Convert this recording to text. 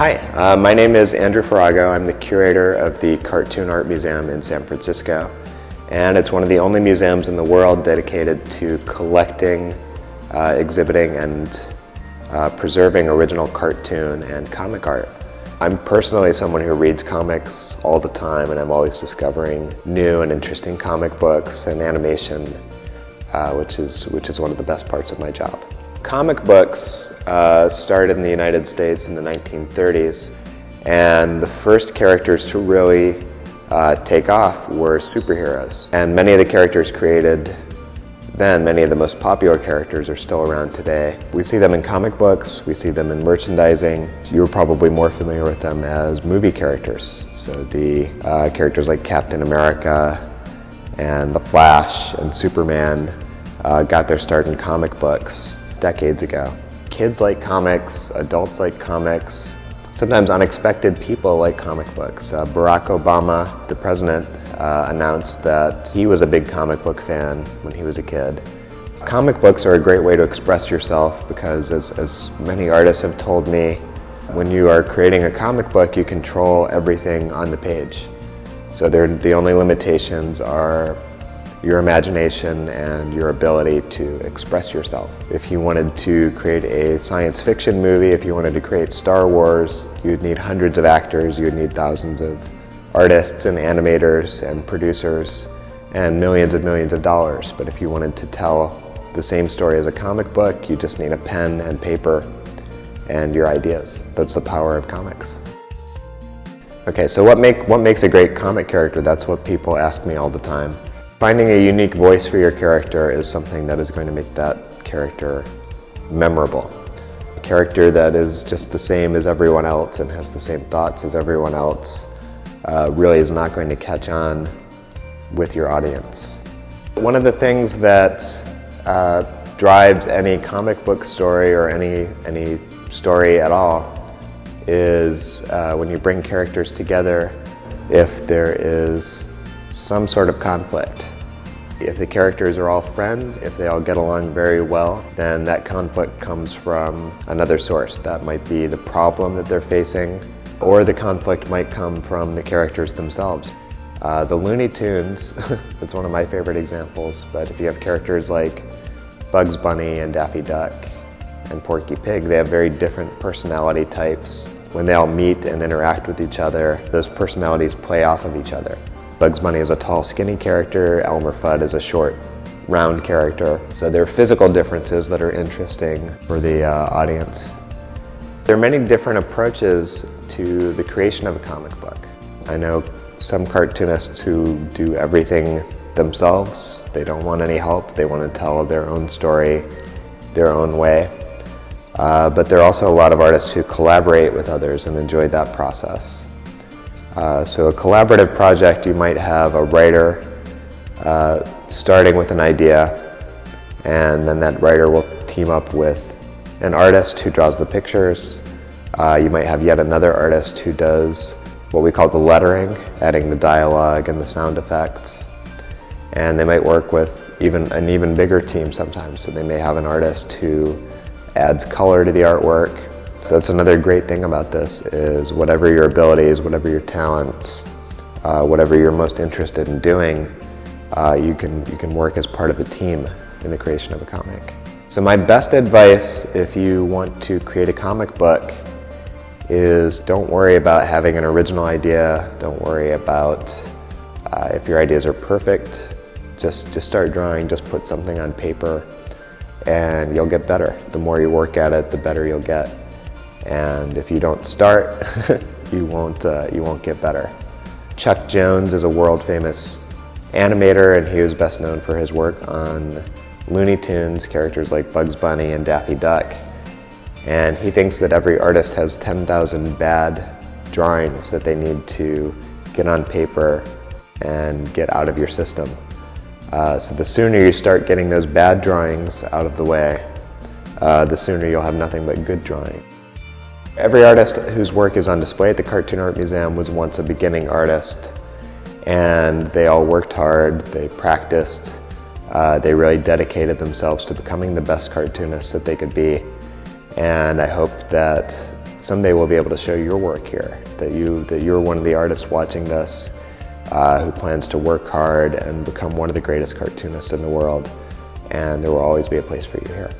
Hi, uh, my name is Andrew Farago. I'm the curator of the Cartoon Art Museum in San Francisco. And it's one of the only museums in the world dedicated to collecting, uh, exhibiting, and uh, preserving original cartoon and comic art. I'm personally someone who reads comics all the time and I'm always discovering new and interesting comic books and animation, uh, which, is, which is one of the best parts of my job. Comic books uh, started in the United States in the 1930s and the first characters to really uh, take off were superheroes. And many of the characters created then, many of the most popular characters are still around today. We see them in comic books, we see them in merchandising. You're probably more familiar with them as movie characters. So the uh, characters like Captain America and The Flash and Superman uh, got their start in comic books decades ago. Kids like comics, adults like comics, sometimes unexpected people like comic books. Uh, Barack Obama, the president, uh, announced that he was a big comic book fan when he was a kid. Comic books are a great way to express yourself because as, as many artists have told me, when you are creating a comic book, you control everything on the page. So the only limitations are your imagination and your ability to express yourself. If you wanted to create a science fiction movie, if you wanted to create Star Wars, you'd need hundreds of actors, you'd need thousands of artists and animators and producers and millions and millions of dollars. But if you wanted to tell the same story as a comic book, you just need a pen and paper and your ideas. That's the power of comics. Okay, so what, make, what makes a great comic character? That's what people ask me all the time. Finding a unique voice for your character is something that is going to make that character memorable. A character that is just the same as everyone else and has the same thoughts as everyone else uh, really is not going to catch on with your audience. One of the things that uh, drives any comic book story or any, any story at all is uh, when you bring characters together if there is some sort of conflict. If the characters are all friends, if they all get along very well, then that conflict comes from another source. That might be the problem that they're facing, or the conflict might come from the characters themselves. Uh, the Looney Tunes, it's one of my favorite examples, but if you have characters like Bugs Bunny and Daffy Duck and Porky Pig, they have very different personality types. When they all meet and interact with each other, those personalities play off of each other. Bugs Bunny is a tall, skinny character. Elmer Fudd is a short, round character. So there are physical differences that are interesting for the uh, audience. There are many different approaches to the creation of a comic book. I know some cartoonists who do everything themselves. They don't want any help. They want to tell their own story their own way. Uh, but there are also a lot of artists who collaborate with others and enjoy that process. Uh, so a collaborative project, you might have a writer uh, starting with an idea, and then that writer will team up with an artist who draws the pictures. Uh, you might have yet another artist who does what we call the lettering, adding the dialogue and the sound effects. And they might work with even an even bigger team sometimes. So they may have an artist who adds color to the artwork, so that's another great thing about this is whatever your abilities, whatever your talents, uh, whatever you're most interested in doing, uh, you, can, you can work as part of a team in the creation of a comic. So my best advice if you want to create a comic book is don't worry about having an original idea. Don't worry about uh, if your ideas are perfect. Just, just start drawing, just put something on paper and you'll get better. The more you work at it, the better you'll get. And if you don't start, you won't, uh, you won't get better. Chuck Jones is a world famous animator and he was best known for his work on Looney Tunes, characters like Bugs Bunny and Daffy Duck. And he thinks that every artist has 10,000 bad drawings that they need to get on paper and get out of your system. Uh, so the sooner you start getting those bad drawings out of the way, uh, the sooner you'll have nothing but good drawing. Every artist whose work is on display at the Cartoon Art Museum was once a beginning artist and they all worked hard, they practiced, uh, they really dedicated themselves to becoming the best cartoonists that they could be and I hope that someday we'll be able to show your work here, that, you, that you're one of the artists watching this uh, who plans to work hard and become one of the greatest cartoonists in the world, and there will always be a place for you here.